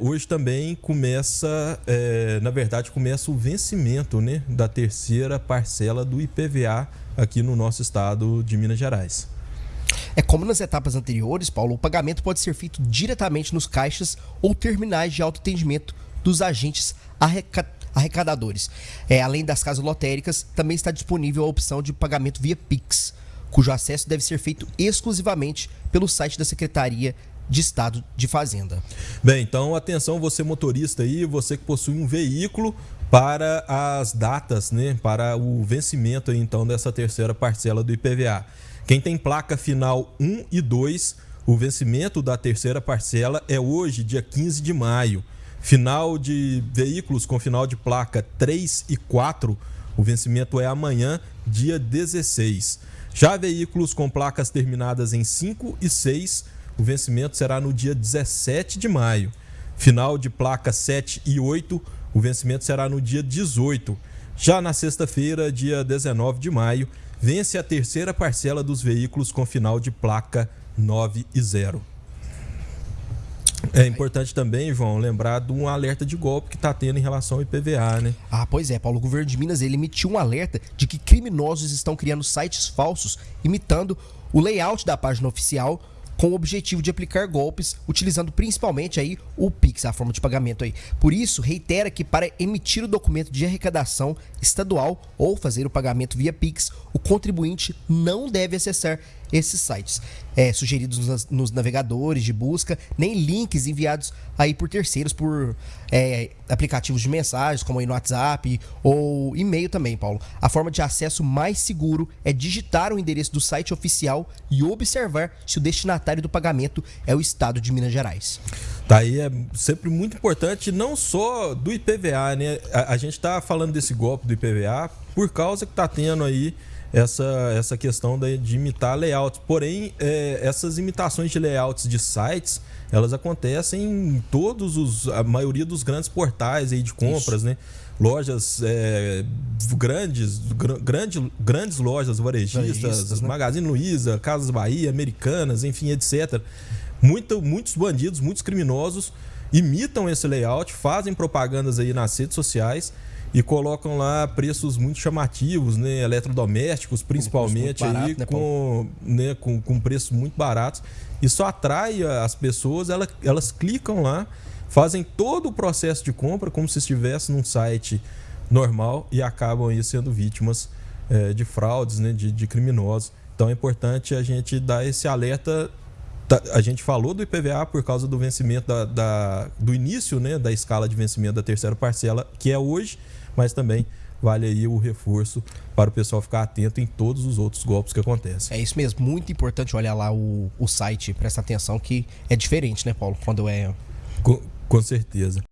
hoje também começa, é, na verdade, começa o vencimento né, da terceira parcela do IPVA aqui no nosso estado de Minas Gerais. É como nas etapas anteriores, Paulo, o pagamento pode ser feito diretamente nos caixas ou terminais de autoatendimento dos agentes arrecadadores. É, além das casas lotéricas, também está disponível a opção de pagamento via Pix, cujo acesso deve ser feito exclusivamente pelo site da Secretaria de Estado de Fazenda. Bem, então atenção você motorista aí, você que possui um veículo para as datas, né, para o vencimento aí, então dessa terceira parcela do IPVA. Quem tem placa final 1 e 2, o vencimento da terceira parcela é hoje, dia 15 de maio. Final de veículos com final de placa 3 e 4, o vencimento é amanhã, dia 16. Já veículos com placas terminadas em 5 e 6, o vencimento será no dia 17 de maio. Final de placa 7 e 8, o vencimento será no dia 18. Já na sexta-feira, dia 19 de maio, vence a terceira parcela dos veículos com final de placa 9 e 0. É importante também, João, lembrar de um alerta de golpe que está tendo em relação ao IPVA, né? Ah, pois é, Paulo. O governo de Minas ele emitiu um alerta de que criminosos estão criando sites falsos imitando o layout da página oficial com o objetivo de aplicar golpes, utilizando principalmente aí o Pix, a forma de pagamento aí. Por isso, reitera que para emitir o documento de arrecadação estadual ou fazer o pagamento via Pix, o contribuinte não deve acessar esses sites é, sugeridos nos, nos, navegadores de busca, nem links enviados aí por terceiros, por é, aplicativos de mensagens, como aí no WhatsApp ou e-mail também, Paulo. A forma de acesso mais seguro é digitar o endereço do site oficial e observar se o destinatário do pagamento é o estado de Minas Gerais. Tá aí é sempre muito importante, não só do IPVA, né? A, a gente está falando desse golpe do IPVA por causa que está tendo aí essa, essa questão de, de imitar layouts. Porém, é, essas imitações de layouts de sites, elas acontecem em todos os. a maioria dos grandes portais aí de compras, Isso. né? Lojas é, grandes, gr grande, grandes lojas varejistas, né? Magazine Luiza, Casas Bahia, Americanas, enfim, etc. Muito, muitos bandidos, muitos criminosos imitam esse layout, fazem propagandas aí nas redes sociais e colocam lá preços muito chamativos, né? Eletrodomésticos, principalmente, barato, aí, né, com, né, com, com preços muito baratos. Isso atrai as pessoas, elas, elas clicam lá, fazem todo o processo de compra como se estivesse num site normal e acabam aí sendo vítimas é, de fraudes, né, de, de criminosos. Então é importante a gente dar esse alerta a gente falou do IPVA por causa do vencimento da, da, do início né, da escala de vencimento da terceira parcela, que é hoje, mas também vale aí o reforço para o pessoal ficar atento em todos os outros golpes que acontecem. É isso mesmo, muito importante olhar lá o, o site, prestar atenção que é diferente, né, Paulo, quando é. Com, com certeza.